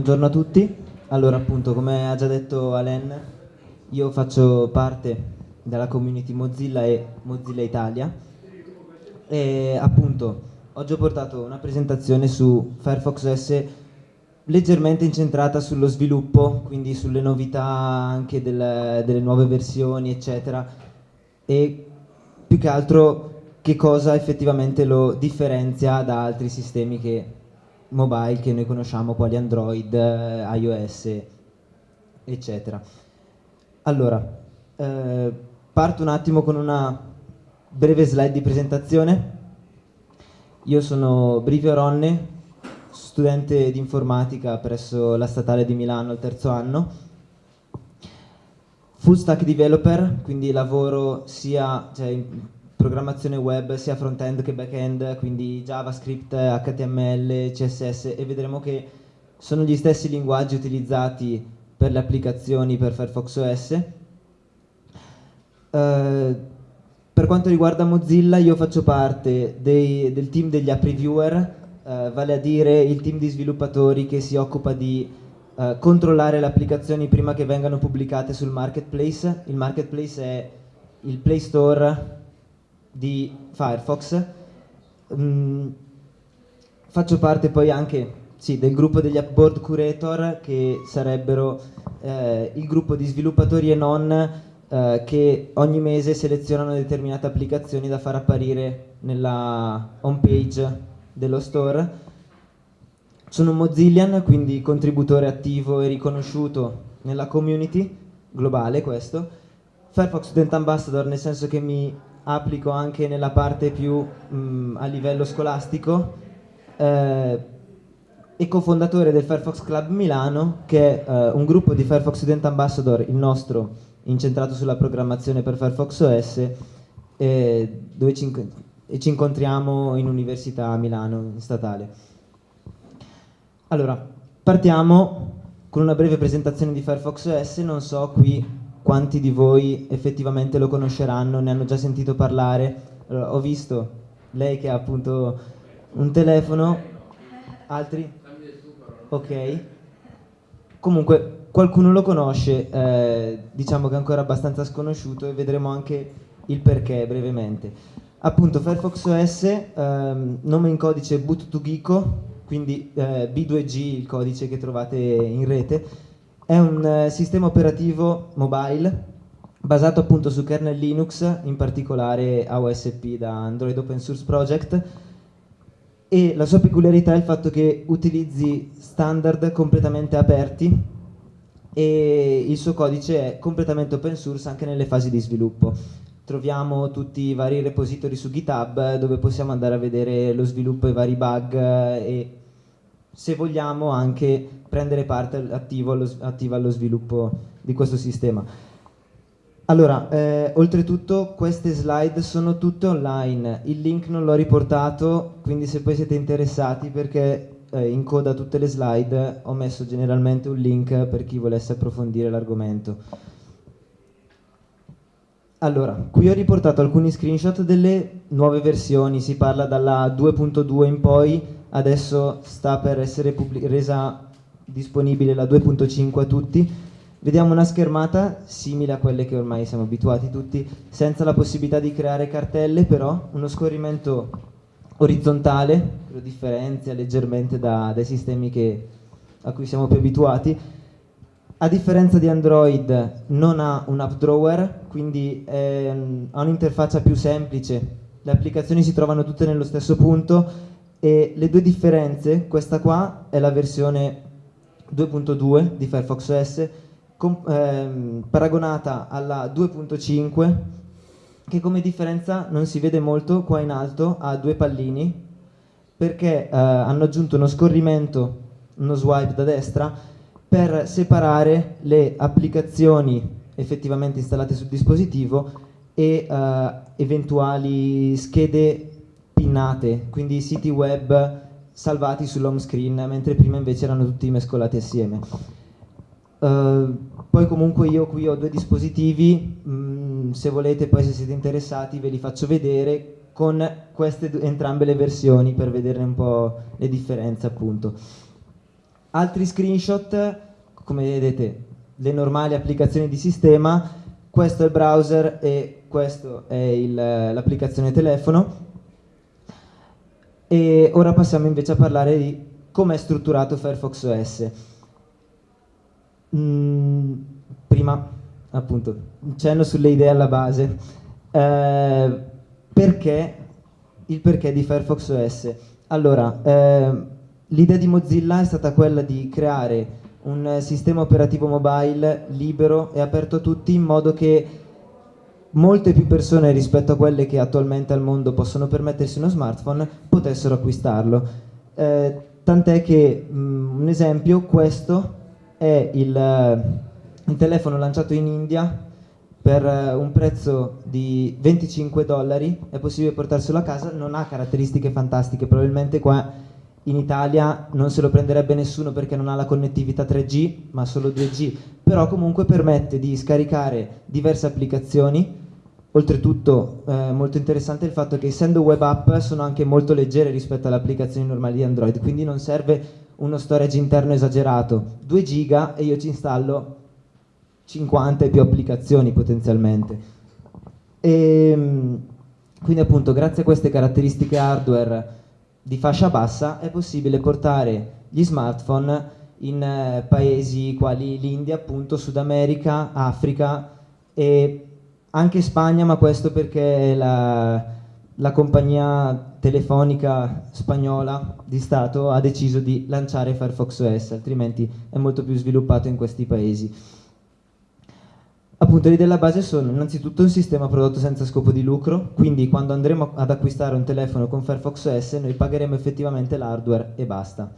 buongiorno a tutti. Allora, appunto, come ha già detto Alen, io faccio parte della community Mozilla e Mozilla Italia e appunto oggi ho portato una presentazione su Firefox OS leggermente incentrata sullo sviluppo, quindi sulle novità anche del, delle nuove versioni, eccetera, e più che altro che cosa effettivamente lo differenzia da altri sistemi che mobile che noi conosciamo, quali Android, eh, iOS, eccetera. Allora, eh, parto un attimo con una breve slide di presentazione. Io sono Brivio Ronne, studente di informatica presso la Statale di Milano al terzo anno. Full stack developer, quindi lavoro sia cioè, programmazione web sia front-end che back-end, quindi JavaScript, HTML, CSS e vedremo che sono gli stessi linguaggi utilizzati per le applicazioni per Firefox OS. Eh, per quanto riguarda Mozilla io faccio parte dei, del team degli app reviewer, uh, vale a dire il team di sviluppatori che si occupa di uh, controllare le applicazioni prima che vengano pubblicate sul marketplace. Il marketplace è il Play Store di Firefox. Mm, faccio parte poi anche sì, del gruppo degli Appboard Curator che sarebbero eh, il gruppo di sviluppatori e non eh, che ogni mese selezionano determinate applicazioni da far apparire nella home page dello store. Sono Mozillian, quindi contributore attivo e riconosciuto nella community globale questo. Firefox Student Ambassador nel senso che mi applico anche nella parte più mh, mm, a livello scolastico eh, e cofondatore del Firefox Club Milano che è eh, un gruppo di Firefox Student Ambassador, il nostro incentrato sulla programmazione per Firefox OS eh, dove ci, e ci incontriamo in università a Milano, in statale. Allora, partiamo con una breve presentazione di Firefox OS, non so qui quanti di voi effettivamente lo conosceranno, ne hanno già sentito parlare. Allora, ho visto lei che ha appunto un telefono, altri? Ok. Comunque qualcuno lo conosce, eh, diciamo che è ancora abbastanza sconosciuto e vedremo anche il perché brevemente. Appunto Firefox OS, ehm, nome in codice boot2geeko, quindi eh, B2G il codice che trovate in rete, è un eh, sistema operativo mobile basato appunto su kernel Linux, in particolare AOSP da Android Open Source Project e la sua peculiarità è il fatto che utilizzi standard completamente aperti e il suo codice è completamente open source anche nelle fasi di sviluppo. Troviamo tutti i vari repository su GitHub dove possiamo andare a vedere lo sviluppo e i vari bug e se vogliamo anche prendere parte attivo allo, attiva allo sviluppo di questo sistema. Allora, eh, oltretutto queste slide sono tutte online, il link non l'ho riportato, quindi se poi siete interessati perché eh, in coda tutte le slide ho messo generalmente un link per chi volesse approfondire l'argomento. Allora, qui ho riportato alcuni screenshot delle nuove versioni, si parla dalla 2.2 in poi, adesso sta per essere resa disponibile la 2.5 a tutti. Vediamo una schermata simile a quelle che ormai siamo abituati tutti, senza la possibilità di creare cartelle, però uno scorrimento orizzontale, lo differenzia leggermente da, dai sistemi che, a cui siamo più abituati. A differenza di Android non ha un app drawer, quindi è, ha un'interfaccia più semplice, le applicazioni si trovano tutte nello stesso punto e le due differenze, questa qua è la versione 2.2 di Firefox OS ehm, paragonata alla 2.5 che come differenza non si vede molto qua in alto ha due pallini perché eh, hanno aggiunto uno scorrimento, uno swipe da destra per separare le applicazioni effettivamente installate sul dispositivo e eh, eventuali schede pinnate, quindi siti web salvati sull'home screen, mentre prima invece erano tutti mescolati assieme. Uh, poi comunque io qui ho due dispositivi, mh, mm, se volete poi se siete interessati ve li faccio vedere con queste entrambe le versioni per vederne un po' le differenze appunto. Altri screenshot, come vedete, le normali applicazioni di sistema, questo è il browser e questo è l'applicazione telefono. E ora passiamo invece a parlare di come è strutturato Firefox OS. Mm, prima, appunto, un cenno sulle idee alla base. Eh, perché il perché di Firefox OS? Allora, eh, l'idea di Mozilla è stata quella di creare un sistema operativo mobile libero e aperto a tutti in modo che molte più persone rispetto a quelle che attualmente al mondo possono permettersi uno smartphone potessero acquistarlo. Eh, tant'è che, mh, mm, un esempio, questo è il, il telefono lanciato in India per uh, un prezzo di 25 dollari, è possibile portarselo a casa, non ha caratteristiche fantastiche, probabilmente qua in Italia non se lo prenderebbe nessuno perché non ha la connettività 3G, ma solo 2G, però comunque permette di scaricare diverse applicazioni, oltretutto eh, molto interessante il fatto che essendo web app sono anche molto leggere rispetto alle applicazioni normali di Android, quindi non serve uno storage interno esagerato, 2 giga e io ci installo 50 e più applicazioni potenzialmente. E, ehm, quindi appunto grazie a queste caratteristiche hardware di fascia bassa è possibile portare gli smartphone in eh, paesi quali l'India, appunto, Sud America, Africa e anche Spagna, ma questo perché la, la compagnia telefonica spagnola di Stato ha deciso di lanciare Firefox OS, altrimenti è molto più sviluppato in questi paesi. Appunto, le idee alla base sono innanzitutto un sistema prodotto senza scopo di lucro, quindi quando andremo ad acquistare un telefono con Firefox OS noi pagheremo effettivamente l'hardware e basta.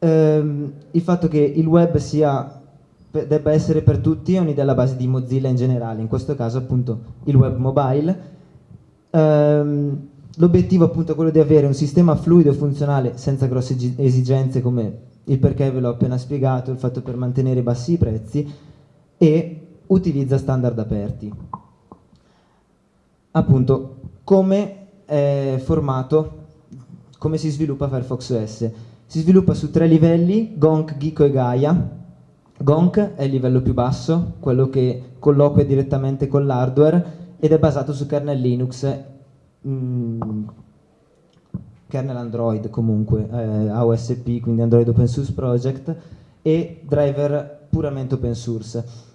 Ehm, il fatto che il web sia, debba essere per tutti è un'idea alla base di Mozilla in generale, in questo caso appunto il web mobile. Ehm, L'obiettivo appunto è quello di avere un sistema fluido e funzionale senza grosse esigenze come il perché ve l'ho appena spiegato, il fatto per mantenere bassi i prezzi, e utilizza standard aperti. Appunto, come è formato, come si sviluppa Firefox OS? Si sviluppa su tre livelli, Gonk, Giko e Gaia. Gonk è il livello più basso, quello che colloquia direttamente con l'hardware ed è basato su kernel Linux, mm, kernel Android comunque, eh, AOSP, quindi Android Open Source Project, e driver puramente open source.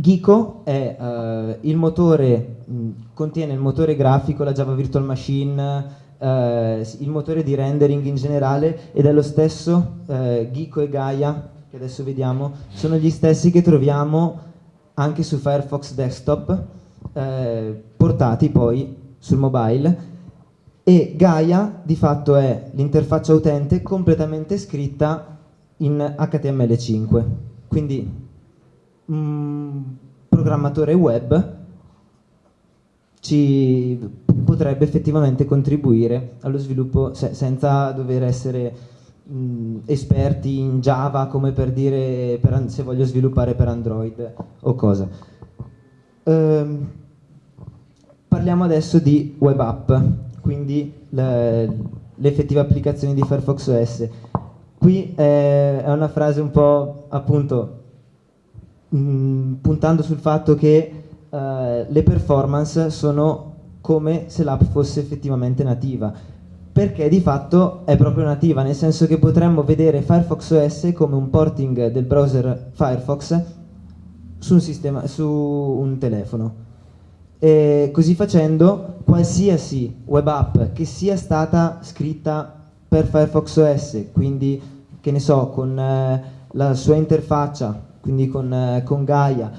Giko è, uh, il motore, mh, contiene il motore grafico, la Java Virtual Machine, uh, il motore di rendering in generale ed è lo stesso uh, Giko e Gaia, che adesso vediamo, sono gli stessi che troviamo anche su Firefox Desktop, portati poi sul mobile. E Gaia di fatto è l'interfaccia utente completamente scritta in HTML5 quindi un programmatore web ci potrebbe effettivamente contribuire allo sviluppo se, senza dover essere mh, esperti in Java come per dire per, se voglio sviluppare per Android o cosa. Ehm, parliamo adesso di web app, quindi le, effettive applicazioni di Firefox OS. Qui è una frase un po' appunto mh, mm, puntando sul fatto che uh, le performance sono come se l'app fosse effettivamente nativa perché di fatto è proprio nativa, nel senso che potremmo vedere Firefox OS come un porting del browser Firefox su un, sistema, su un telefono. E così facendo, qualsiasi web app che sia stata scritta per Firefox OS, quindi che ne so, con eh, la sua interfaccia quindi con, eh, con Gaia,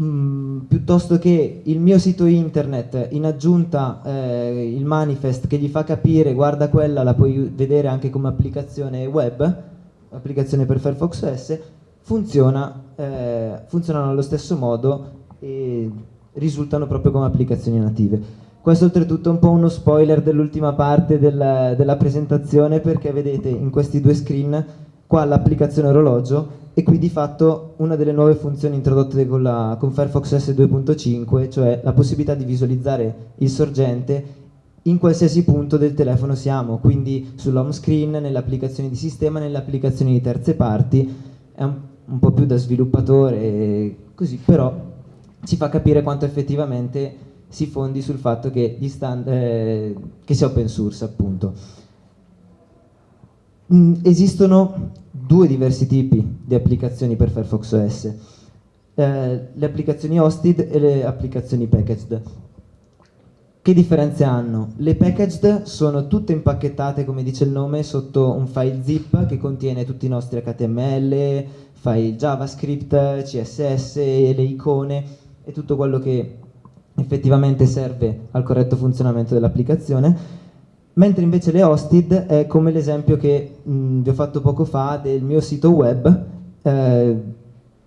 mm, piuttosto che il mio sito internet, in aggiunta eh, il manifest che gli fa capire, guarda quella, la puoi vedere anche come applicazione web, applicazione per Firefox OS, funziona, eh, funzionano allo stesso modo e risultano proprio come applicazioni native. Questo oltretutto è un po' uno spoiler dell'ultima parte del, della presentazione perché vedete in questi due screen qua l'applicazione orologio e qui di fatto una delle nuove funzioni introdotte con, la, con Firefox OS 2.5, cioè la possibilità di visualizzare il sorgente in qualsiasi punto del telefono siamo, quindi sull'home screen, nelle applicazioni di sistema, nelle applicazioni di terze parti, è un, un po' più da sviluppatore, così, però ci fa capire quanto effettivamente si fondi sul fatto che, stand, eh, che sia open source appunto. Mm, esistono due diversi tipi di applicazioni per Firefox OS, eh, le applicazioni hosted e le applicazioni packaged. Che differenze hanno? Le packaged sono tutte impacchettate, come dice il nome, sotto un file zip che contiene tutti i nostri HTML, file JavaScript, CSS, le icone e tutto quello che effettivamente serve al corretto funzionamento dell'applicazione, mentre invece le hosted è come l'esempio che mh, vi ho fatto poco fa del mio sito web, eh,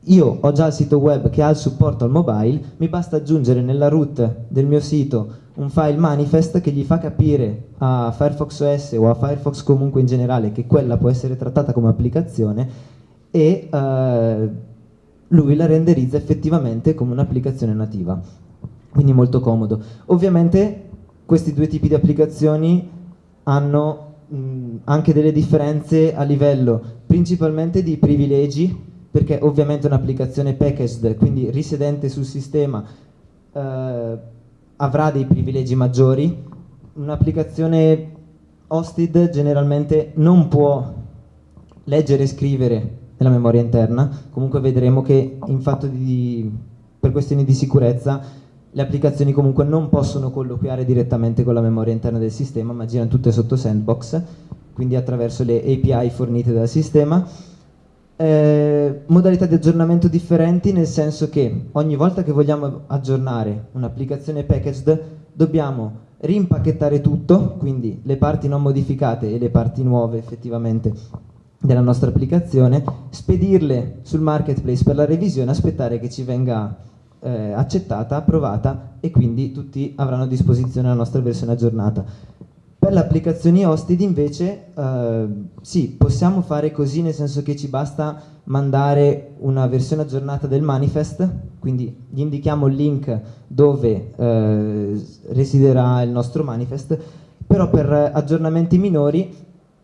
io ho già il sito web che ha il supporto al mobile, mi basta aggiungere nella root del mio sito un file manifest che gli fa capire a Firefox OS o a Firefox comunque in generale che quella può essere trattata come applicazione e uh, lui la renderizza effettivamente come un'applicazione nativa. Quindi molto comodo. Ovviamente questi due tipi di applicazioni hanno mh, anche delle differenze a livello principalmente di privilegi, perché ovviamente un'applicazione packaged, quindi risedente sul sistema, eh, avrà dei privilegi maggiori, un'applicazione hosted generalmente non può leggere e scrivere nella memoria interna, comunque vedremo che in fatto di, per questioni di sicurezza le applicazioni comunque non possono colloquiare direttamente con la memoria interna del sistema, ma girano tutte sotto sandbox, quindi attraverso le API fornite dal sistema. Eh, modalità di aggiornamento differenti nel senso che ogni volta che vogliamo aggiornare un'applicazione packaged dobbiamo rimpacchettare tutto, quindi le parti non modificate e le parti nuove effettivamente della nostra applicazione, spedirle sul marketplace per la revisione, aspettare che ci venga eh, accettata, approvata e quindi tutti avranno a disposizione la nostra versione aggiornata. Per le applicazioni hosted invece eh, sì, possiamo fare così nel senso che ci basta mandare una versione aggiornata del manifest, quindi gli indichiamo il link dove eh, residerà il nostro manifest, però per aggiornamenti minori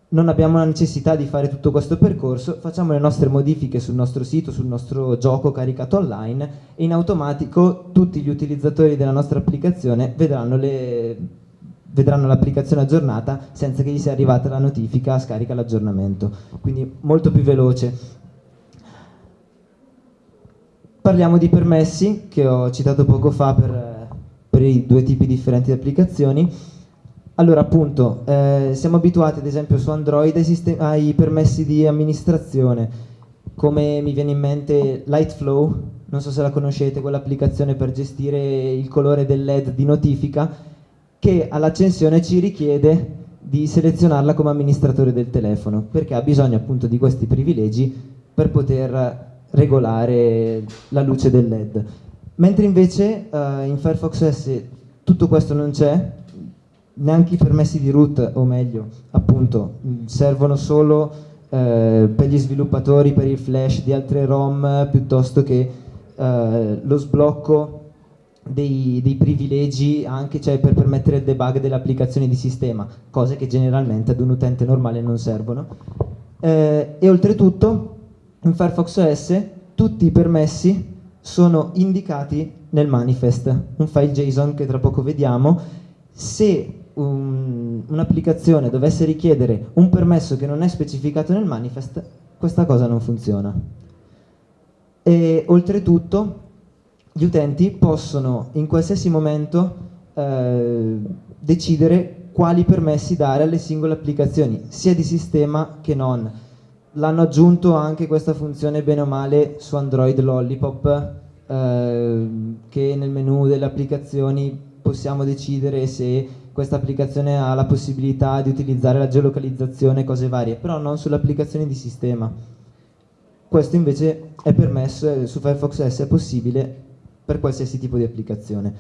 non abbiamo la necessità di fare tutto questo percorso, facciamo le nostre modifiche sul nostro sito, sul nostro gioco caricato online e in automatico tutti gli utilizzatori della nostra applicazione vedranno l'applicazione aggiornata senza che gli sia arrivata la notifica scarica l'aggiornamento, quindi molto più veloce. Parliamo di permessi che ho citato poco fa per, per i due tipi differenti di applicazioni. Allora appunto, eh, siamo abituati ad esempio su Android ai, permessi di amministrazione, come mi viene in mente Lightflow, non so se la conoscete, quell'applicazione per gestire il colore del LED di notifica, che all'accensione ci richiede di selezionarla come amministratore del telefono, perché ha bisogno appunto di questi privilegi per poter regolare la luce del LED. Mentre invece uh, in Firefox OS tutto questo non c'è, neanche i permessi di root, o meglio, appunto, servono solo uh, per gli sviluppatori, per il flash di altre ROM, piuttosto che uh, lo sblocco dei, dei, privilegi anche cioè, per permettere il debug delle applicazioni di sistema, cose che generalmente ad un utente normale non servono. Eh, e oltretutto in Firefox OS tutti i permessi sono indicati nel manifest, un file JSON che tra poco vediamo. Se un, un'applicazione dovesse richiedere un permesso che non è specificato nel manifest, questa cosa non funziona. E oltretutto gli utenti possono in qualsiasi momento eh, decidere quali permessi dare alle singole applicazioni, sia di sistema che non. L'hanno aggiunto anche questa funzione bene o male su Android Lollipop, eh, che nel menu delle applicazioni possiamo decidere se questa applicazione ha la possibilità di utilizzare la geolocalizzazione e cose varie, però non sulle applicazioni di sistema. Questo invece è permesso, su Firefox OS è possibile per qualsiasi tipo di applicazione.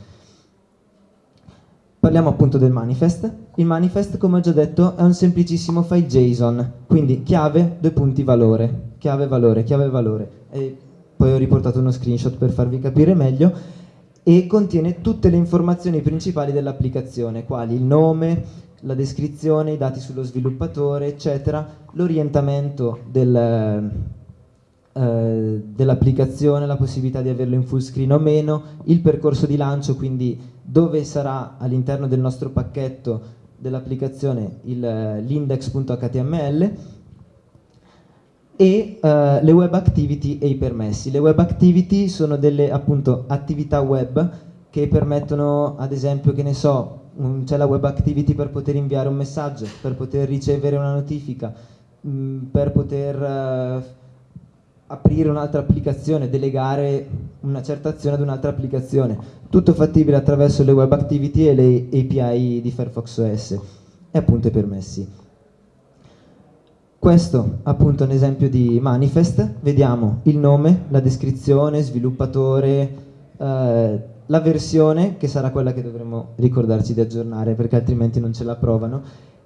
Parliamo appunto del manifest. Il manifest, come ho già detto, è un semplicissimo file JSON, quindi chiave, due punti, valore, chiave, valore, chiave, valore. E poi ho riportato uno screenshot per farvi capire meglio. E contiene tutte le informazioni principali dell'applicazione, quali il nome, la descrizione, i dati sullo sviluppatore, eccetera, l'orientamento del, eh, dell'applicazione, la possibilità di averlo in full screen o meno, il percorso di lancio, quindi dove sarà all'interno del nostro pacchetto dell'applicazione l'index.html e uh, le web activity e i permessi. Le web activity sono delle appunto attività web che permettono ad esempio che ne so c'è la web activity per poter inviare un messaggio, per poter ricevere una notifica, mh, mm, per poter uh, aprire un'altra applicazione, delegare una certa azione ad un'altra applicazione. Tutto fattibile attraverso le web activity e le API di Firefox OS e appunto i permessi. Questo appunto è un esempio di manifest, vediamo il nome, la descrizione, sviluppatore, eh, la versione che sarà quella che dovremo ricordarci di aggiornare perché altrimenti non ce la provano.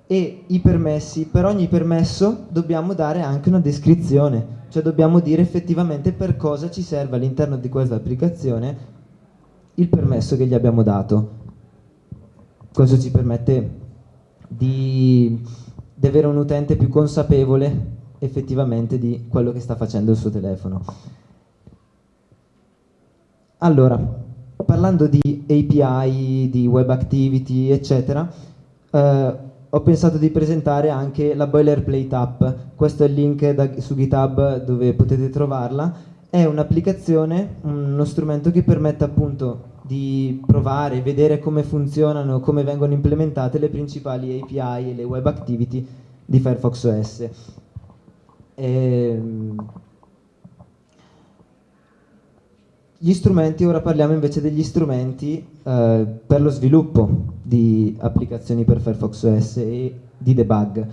E i permessi, per ogni permesso dobbiamo dare anche una descrizione. Cioè dobbiamo dire effettivamente per cosa ci serve all'interno di questa applicazione il permesso che gli abbiamo dato. Questo ci permette di, di avere un utente più consapevole effettivamente di quello che sta facendo il suo telefono. Allora, parlando di API, di web activity, eccetera, eh, ho pensato di presentare anche la boilerplate app. Questo è il link da, su GitHub dove potete trovarla. È un'applicazione, uno strumento che permette appunto di provare, vedere come funzionano, come vengono implementate le principali API e le web activity di Firefox OS. E, ehm, Gli strumenti, ora parliamo invece degli strumenti eh, per lo sviluppo di applicazioni per Firefox OS e di debug.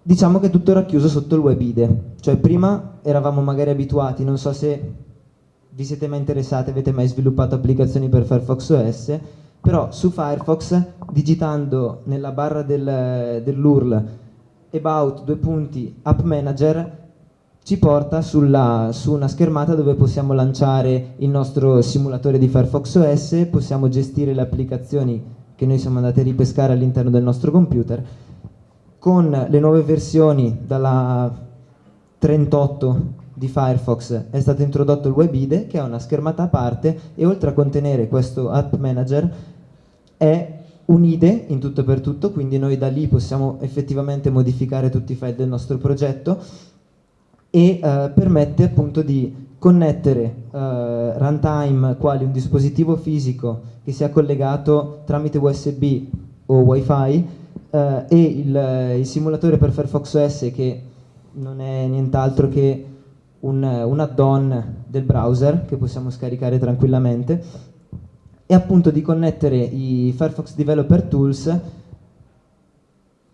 Diciamo che tutto era chiuso sotto il web IDE, cioè prima eravamo magari abituati, non so se vi siete mai interessati, avete mai sviluppato applicazioni per Firefox OS, però su Firefox digitando nella barra del, dell'URL about due punti app manager ci porta sulla, su una schermata dove possiamo lanciare il nostro simulatore di Firefox OS, possiamo gestire le applicazioni che noi siamo andati a ripescare all'interno del nostro computer. Con le nuove versioni dalla 38 di Firefox. È stato introdotto il WebIDE che è una schermata a parte e oltre a contenere questo App Manager è un IDE in tutto e per tutto, quindi noi da lì possiamo effettivamente modificare tutti i file del nostro progetto e eh, permette appunto di connettere eh, runtime quali un dispositivo fisico che sia collegato tramite USB o WiFi eh, e il, il, simulatore per Firefox OS che non è nient'altro che un, un add-on del browser che possiamo scaricare tranquillamente e appunto di connettere i Firefox Developer Tools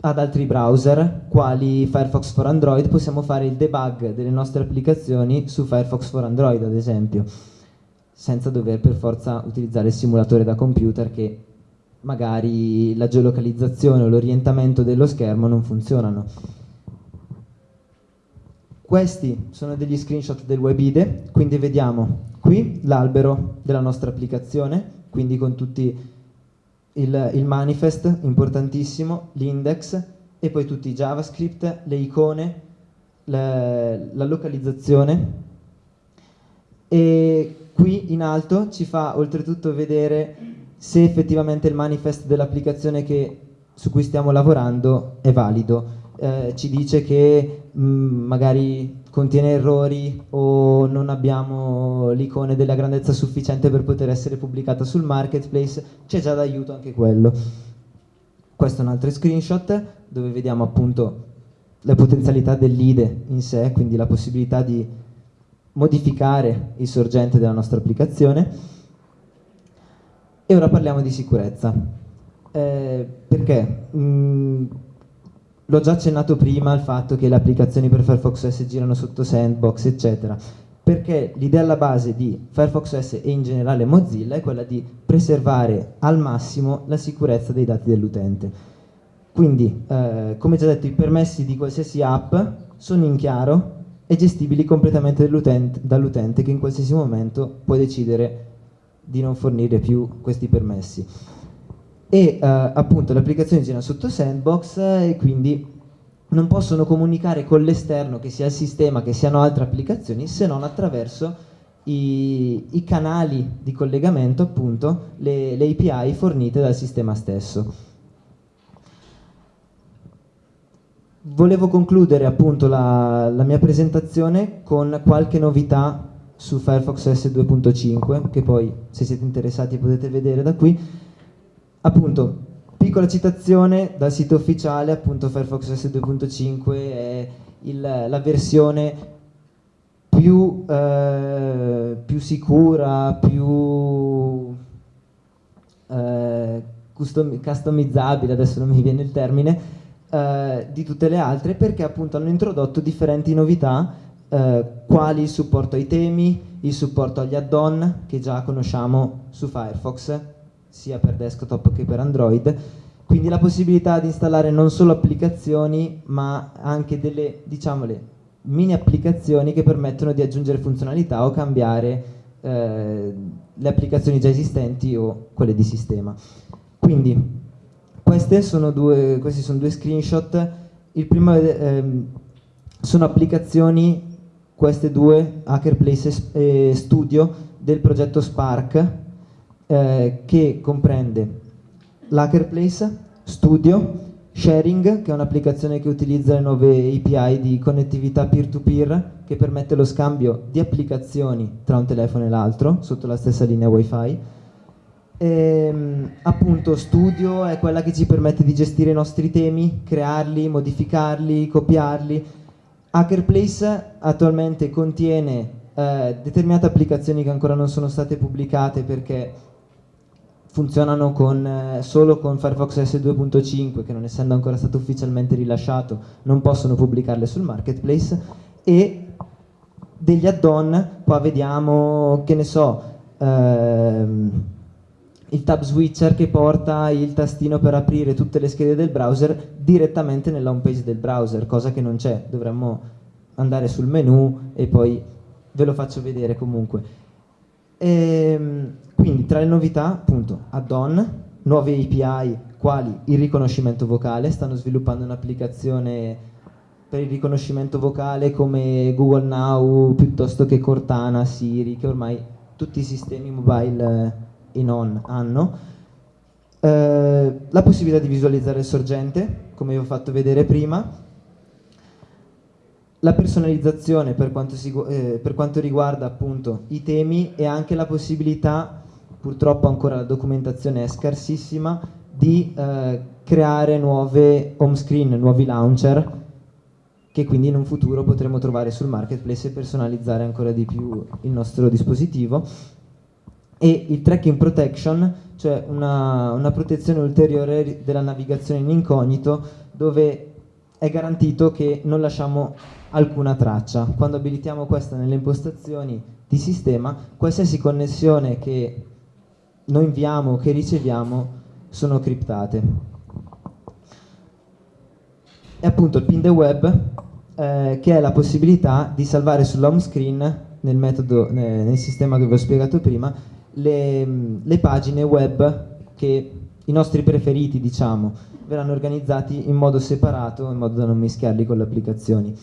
ad altri browser, quali Firefox for Android, possiamo fare il debug delle nostre applicazioni su Firefox for Android, ad esempio, senza dover per forza utilizzare il simulatore da computer che magari la geolocalizzazione o l'orientamento dello schermo non funzionano. Questi sono degli screenshot del WebIDE, quindi vediamo qui l'albero della nostra applicazione, quindi con tutti il, il manifest, importantissimo, l'index e poi tutti i JavaScript, le icone, le, la localizzazione e qui in alto ci fa oltretutto vedere se effettivamente il manifest dell'applicazione su cui stiamo lavorando è valido. Eh, ci dice che mh, mm, magari contiene errori o non abbiamo l'icone della grandezza sufficiente per poter essere pubblicata sul marketplace, c'è già d'aiuto anche quello. Questo è un altro screenshot dove vediamo appunto le potenzialità dell'IDE in sé, quindi la possibilità di modificare il sorgente della nostra applicazione. E ora parliamo di sicurezza. Eh, perché? Mm, L'ho già accennato prima al fatto che le applicazioni per Firefox OS girano sotto sandbox, eccetera, perché l'idea alla base di Firefox OS e in generale Mozilla è quella di preservare al massimo la sicurezza dei dati dell'utente. Quindi, eh, come già detto, i permessi di qualsiasi app sono in chiaro e gestibili completamente dall'utente che in qualsiasi momento può decidere di non fornire più questi permessi. E eh, appunto le applicazioni girano sotto Sandbox e quindi non possono comunicare con l'esterno, che sia il sistema, che siano altre applicazioni, se non attraverso i, i canali di collegamento, appunto, le, le API fornite dal sistema stesso. Volevo concludere appunto la, la, mia presentazione con qualche novità su Firefox OS 2.5 che poi se siete interessati potete vedere da qui appunto piccola citazione dal sito ufficiale appunto Firefox OS 2.5 è il, la versione più, eh, più sicura più eh, custom customizzabile adesso non mi viene il termine eh, di tutte le altre perché appunto hanno introdotto differenti novità eh, quali il supporto ai temi, il supporto agli add-on che già conosciamo su Firefox sia per desktop che per Android. Quindi la possibilità di installare non solo applicazioni ma anche delle diciamole mini applicazioni che permettono di aggiungere funzionalità o cambiare eh, le applicazioni già esistenti o quelle di sistema. Quindi sono due, questi sono due screenshot. Il primo ehm, sono applicazioni, queste due, Hackerplace e Studio, del progetto Spark, eh, che comprende l'Hackerplace, Studio, Sharing, che è un'applicazione che utilizza le nuove API di connettività peer-to-peer, -peer, che permette lo scambio di applicazioni tra un telefono e l'altro, sotto la stessa linea Wi-Fi, e, ehm, appunto Studio è quella che ci permette di gestire i nostri temi, crearli, modificarli, copiarli. Hackerplace attualmente contiene eh, determinate applicazioni che ancora non sono state pubblicate perché funzionano con, eh, solo con Firefox OS 2.5 che non essendo ancora stato ufficialmente rilasciato non possono pubblicarle sul marketplace e degli add-on, qua vediamo che ne so ehm, il tab switcher che porta il tastino per aprire tutte le schede del browser direttamente nella home page del browser, cosa che non c'è, dovremmo andare sul menu e poi ve lo faccio vedere comunque. Ehm, quindi tra le novità, appunto, add-on, nuove API quali il riconoscimento vocale, stanno sviluppando un'applicazione per il riconoscimento vocale come Google Now piuttosto che Cortana, Siri, che ormai tutti i sistemi mobile e non hanno. Eh, la possibilità di visualizzare il sorgente, come vi ho fatto vedere prima, la personalizzazione per quanto, si, eh, per quanto riguarda appunto i temi e anche la possibilità, purtroppo ancora la documentazione è scarsissima, di eh, creare nuove home screen, nuovi launcher che quindi in un futuro potremo trovare sul marketplace e personalizzare ancora di più il nostro dispositivo e il tracking protection, cioè una, una protezione ulteriore della navigazione in incognito dove è garantito che non lasciamo alcuna traccia. Quando abilitiamo questa nelle impostazioni di sistema, qualsiasi connessione che noi inviamo che riceviamo sono criptate. E appunto il pin the web, eh, che è la possibilità di salvare sull'home screen nel, metodo, nel sistema che vi ho spiegato prima, le, le pagine web che i nostri preferiti, diciamo, verranno organizzati in modo separato, in modo da non mischiarli con le applicazioni.